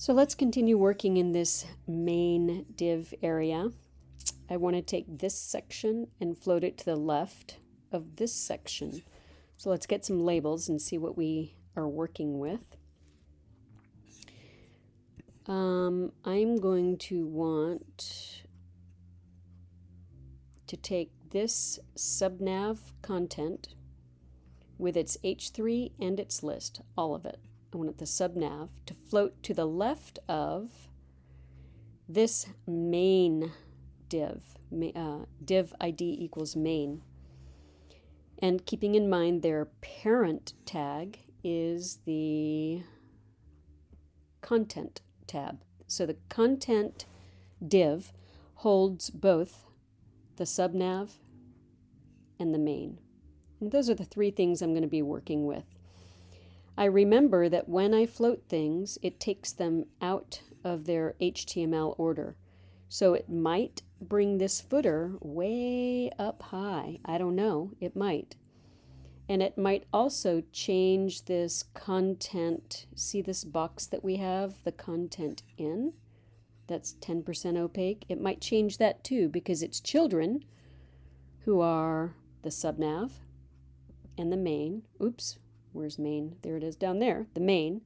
So let's continue working in this main div area. I want to take this section and float it to the left of this section. So let's get some labels and see what we are working with. Um, I'm going to want to take this subnav content with its H3 and its list, all of it. I want the subnav to float to the left of this main div, uh, div ID equals main. And keeping in mind their parent tag is the content tab. So the content div holds both the subnav and the main. And those are the three things I'm going to be working with. I remember that when I float things, it takes them out of their HTML order. So it might bring this footer way up high. I don't know, it might. And it might also change this content. See this box that we have, the content in? That's 10% opaque. It might change that too because it's children who are the subnav and the main. Oops, where's main? There it is down there, the main,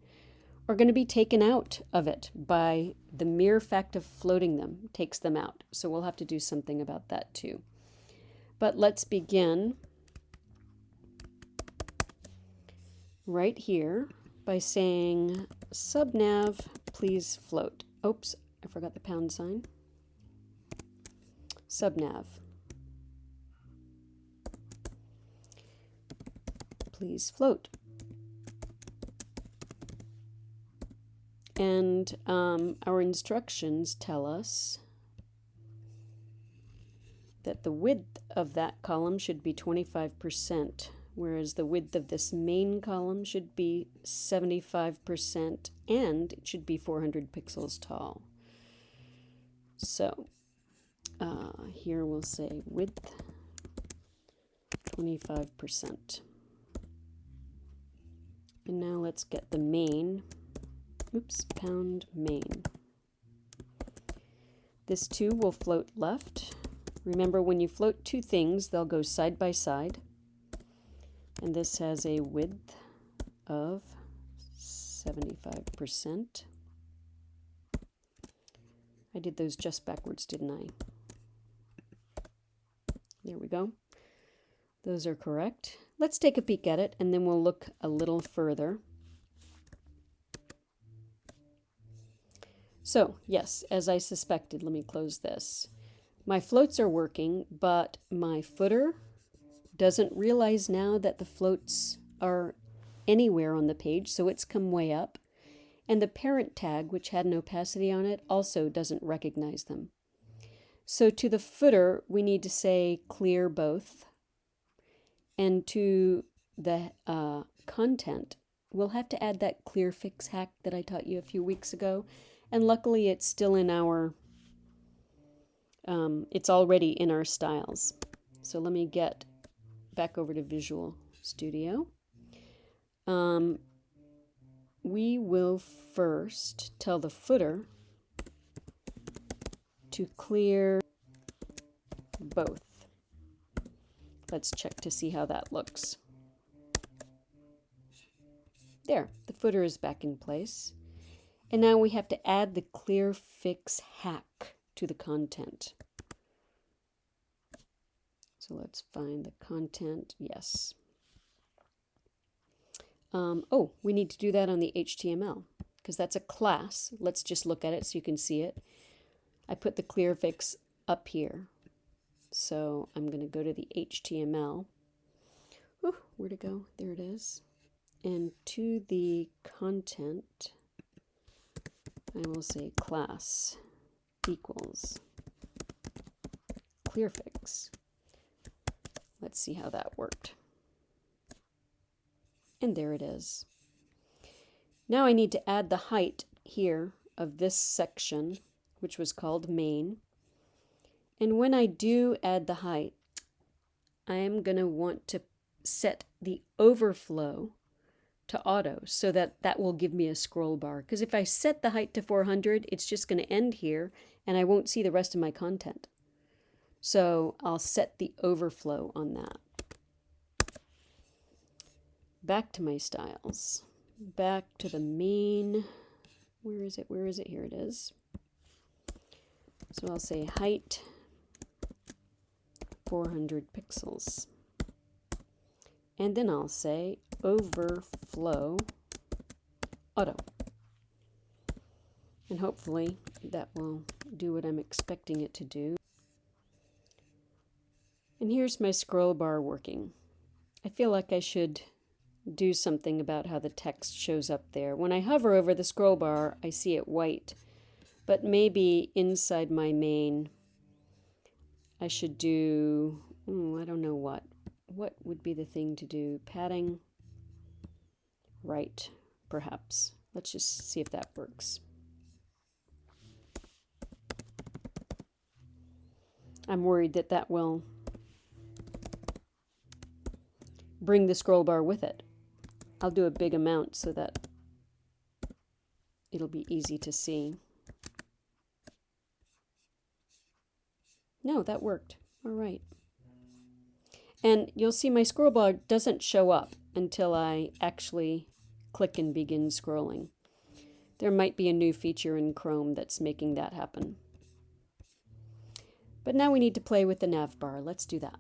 are going to be taken out of it by the mere fact of floating them takes them out. So we'll have to do something about that too. But let's begin right here by saying subnav please float. Oops, I forgot the pound sign. Subnav please float. And um, our instructions tell us that the width of that column should be 25%, whereas the width of this main column should be 75% and it should be 400 pixels tall. So uh, here we'll say width 25%. And now let's get the main. Oops, pound main. This 2 will float left. Remember, when you float two things, they'll go side by side. And this has a width of 75%. I did those just backwards, didn't I? There we go. Those are correct. Let's take a peek at it and then we'll look a little further. So, yes, as I suspected, let me close this. My floats are working, but my footer doesn't realize now that the floats are anywhere on the page, so it's come way up. And the parent tag, which had an opacity on it, also doesn't recognize them. So to the footer, we need to say clear both. And to the uh, content, we'll have to add that clear fix hack that I taught you a few weeks ago. And luckily it's still in our, um, it's already in our styles. So let me get back over to Visual Studio. Um, we will first tell the footer to clear both. Let's check to see how that looks. There, the footer is back in place. And now we have to add the clear fix hack to the content. So let's find the content. Yes. Um, oh, we need to do that on the HTML because that's a class. Let's just look at it so you can see it. I put the clear fix up here. So I'm going to go to the HTML. Ooh, where to go? There it is. And to the content, I will say class equals clearfix. Let's see how that worked. And there it is. Now I need to add the height here of this section, which was called main. And when I do add the height, I am going to want to set the overflow to auto so that that will give me a scroll bar. Because if I set the height to 400, it's just going to end here and I won't see the rest of my content. So I'll set the overflow on that. Back to my styles. Back to the main. Where is it? Where is it? Here it is. So I'll say height 400 pixels. And then I'll say overflow auto. And hopefully that will do what I'm expecting it to do. And here's my scroll bar working. I feel like I should do something about how the text shows up there. When I hover over the scroll bar, I see it white, but maybe inside my main, I should do, oh, I don't know what. What would be the thing to do? Padding, right, perhaps. Let's just see if that works. I'm worried that that will bring the scroll bar with it. I'll do a big amount so that it'll be easy to see. No, that worked. All right. And you'll see my scroll bar doesn't show up until I actually click and begin scrolling. There might be a new feature in Chrome that's making that happen. But now we need to play with the nav bar. Let's do that.